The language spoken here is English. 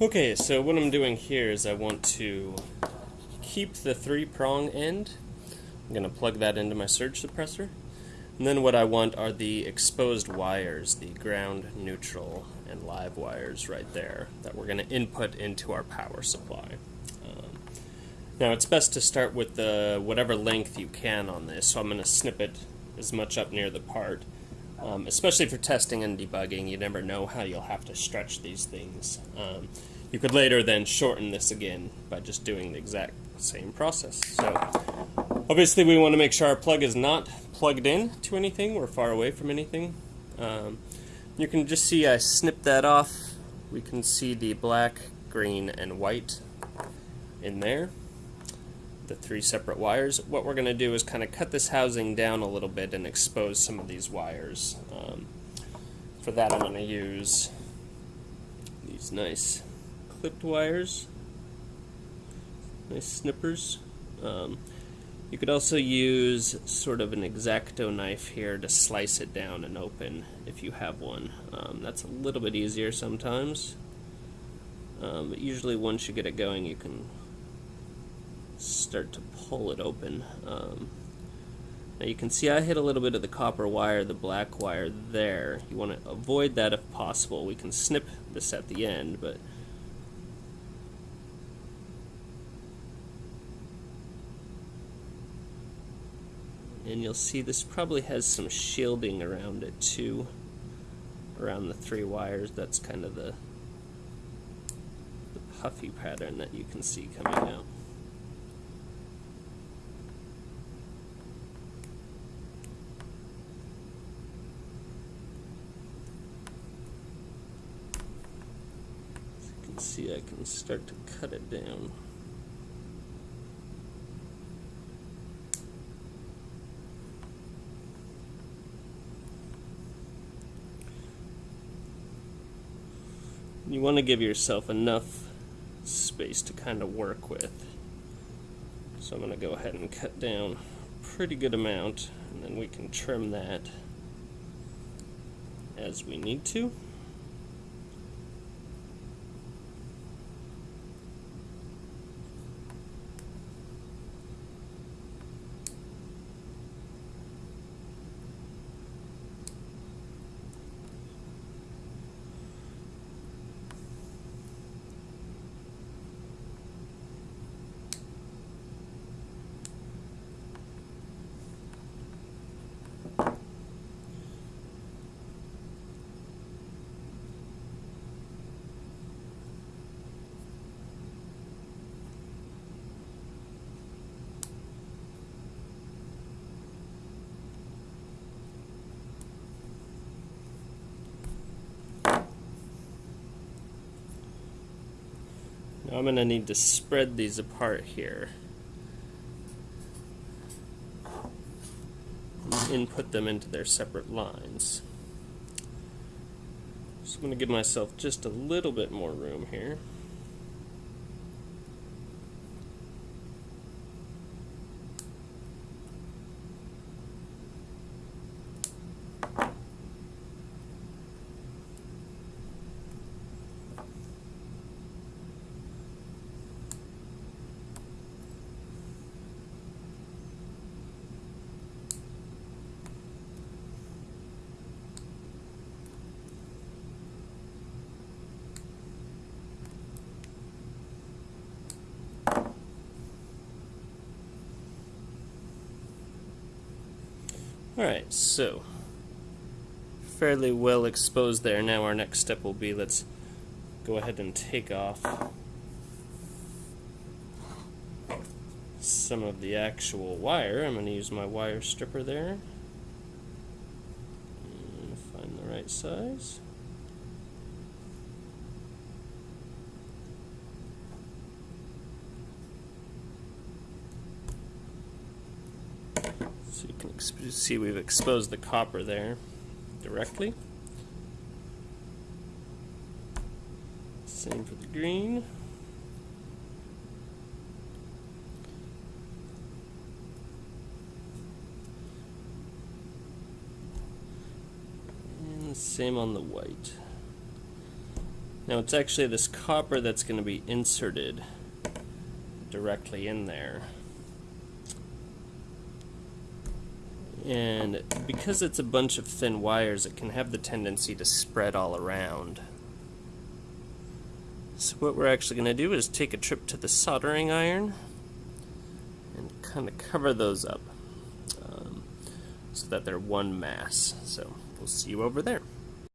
Okay, so what I'm doing here is I want to keep the three prong end. I'm going to plug that into my surge suppressor. And then what I want are the exposed wires, the ground, neutral, and live wires right there that we're going to input into our power supply. Um, now it's best to start with the whatever length you can on this, so I'm going to snip it as much up near the part. Um, especially for testing and debugging, you never know how you'll have to stretch these things. Um, you could later then shorten this again by just doing the exact same process. So obviously we want to make sure our plug is not plugged in to anything. We're far away from anything. Um, you can just see I snipped that off. We can see the black, green, and white in there the three separate wires. What we're going to do is kind of cut this housing down a little bit and expose some of these wires. Um, for that I'm going to use these nice clipped wires, nice snippers. Um, you could also use sort of an X-Acto knife here to slice it down and open if you have one. Um, that's a little bit easier sometimes. Um, but usually once you get it going you can start to pull it open. Um, now you can see I hit a little bit of the copper wire, the black wire there. You want to avoid that if possible. We can snip this at the end, but and you'll see this probably has some shielding around it too around the three wires that's kind of the the puffy pattern that you can see coming out see I can start to cut it down. You want to give yourself enough space to kind of work with. So I'm going to go ahead and cut down a pretty good amount and then we can trim that as we need to. Now I'm going to need to spread these apart here. And input them into their separate lines. So I'm going to give myself just a little bit more room here. Alright, so fairly well exposed there. Now our next step will be let's go ahead and take off some of the actual wire. I'm going to use my wire stripper there. Mm, find the right size. So you can see we've exposed the copper there directly. Same for the green. And same on the white. Now it's actually this copper that's going to be inserted directly in there. And because it's a bunch of thin wires, it can have the tendency to spread all around. So what we're actually going to do is take a trip to the soldering iron and kind of cover those up um, so that they're one mass. So we'll see you over there.